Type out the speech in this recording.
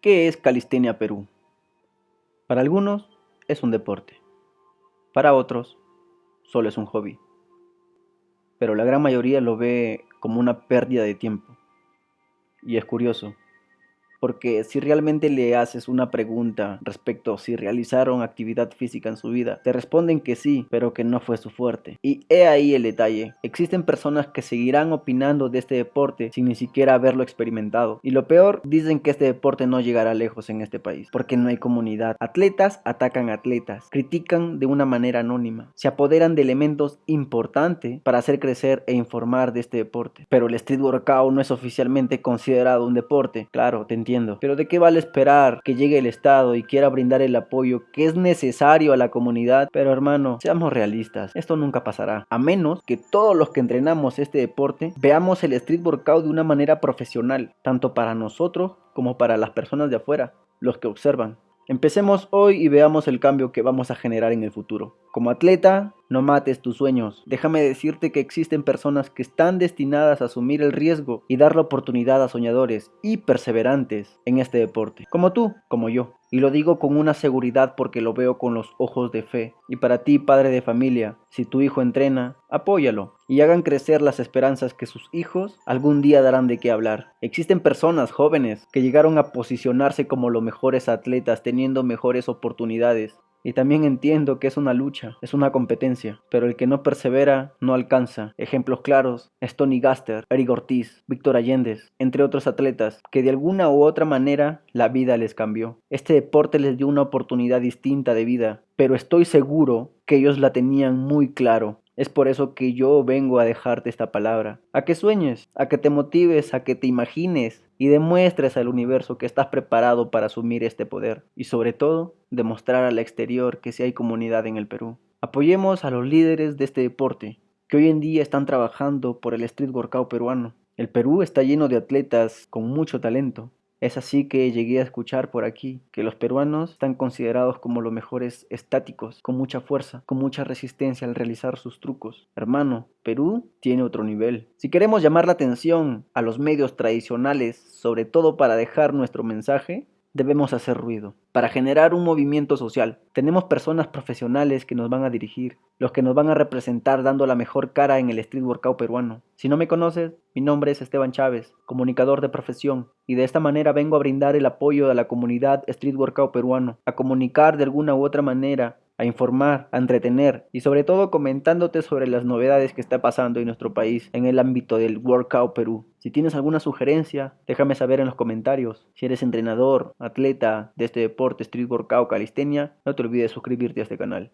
¿Qué es Calistenia Perú? Para algunos es un deporte, para otros solo es un hobby, pero la gran mayoría lo ve como una pérdida de tiempo. Y es curioso, porque si realmente le haces una pregunta respecto a si realizaron actividad física en su vida, te responden que sí, pero que no fue su fuerte. Y he ahí el detalle, existen personas que seguirán opinando de este deporte sin ni siquiera haberlo experimentado. Y lo peor, dicen que este deporte no llegará lejos en este país, porque no hay comunidad. Atletas atacan atletas, critican de una manera anónima, se apoderan de elementos importantes para hacer crecer e informar de este deporte. Pero el street workout no es oficialmente considerado un deporte, claro, te entiendo pero ¿de qué vale esperar que llegue el Estado y quiera brindar el apoyo que es necesario a la comunidad? Pero hermano, seamos realistas, esto nunca pasará, a menos que todos los que entrenamos este deporte veamos el street workout de una manera profesional, tanto para nosotros como para las personas de afuera, los que observan. Empecemos hoy y veamos el cambio que vamos a generar en el futuro. Como atleta, no mates tus sueños. Déjame decirte que existen personas que están destinadas a asumir el riesgo y dar la oportunidad a soñadores y perseverantes en este deporte. Como tú, como yo. Y lo digo con una seguridad porque lo veo con los ojos de fe. Y para ti, padre de familia, si tu hijo entrena, apóyalo y hagan crecer las esperanzas que sus hijos algún día darán de qué hablar. Existen personas jóvenes que llegaron a posicionarse como los mejores atletas teniendo mejores oportunidades y también entiendo que es una lucha, es una competencia, pero el que no persevera no alcanza. Ejemplos claros es Gaster, Eric Ortiz, Víctor Allendez, entre otros atletas, que de alguna u otra manera la vida les cambió. Este deporte les dio una oportunidad distinta de vida, pero estoy seguro que ellos la tenían muy claro. Es por eso que yo vengo a dejarte esta palabra, a que sueñes, a que te motives, a que te imagines y demuestres al universo que estás preparado para asumir este poder y sobre todo demostrar al exterior que sí hay comunidad en el Perú. Apoyemos a los líderes de este deporte que hoy en día están trabajando por el street workout peruano. El Perú está lleno de atletas con mucho talento es así que llegué a escuchar por aquí que los peruanos están considerados como los mejores estáticos, con mucha fuerza, con mucha resistencia al realizar sus trucos. Hermano, Perú tiene otro nivel. Si queremos llamar la atención a los medios tradicionales, sobre todo para dejar nuestro mensaje, debemos hacer ruido para generar un movimiento social. Tenemos personas profesionales que nos van a dirigir, los que nos van a representar dando la mejor cara en el street workout peruano. Si no me conoces, mi nombre es Esteban Chávez, comunicador de profesión, y de esta manera vengo a brindar el apoyo a la comunidad street workout peruano, a comunicar de alguna u otra manera a informar, a entretener y sobre todo comentándote sobre las novedades que está pasando en nuestro país en el ámbito del Workout Perú. Si tienes alguna sugerencia, déjame saber en los comentarios. Si eres entrenador, atleta de este deporte, Street Workout, Calistenia, no te olvides suscribirte a este canal.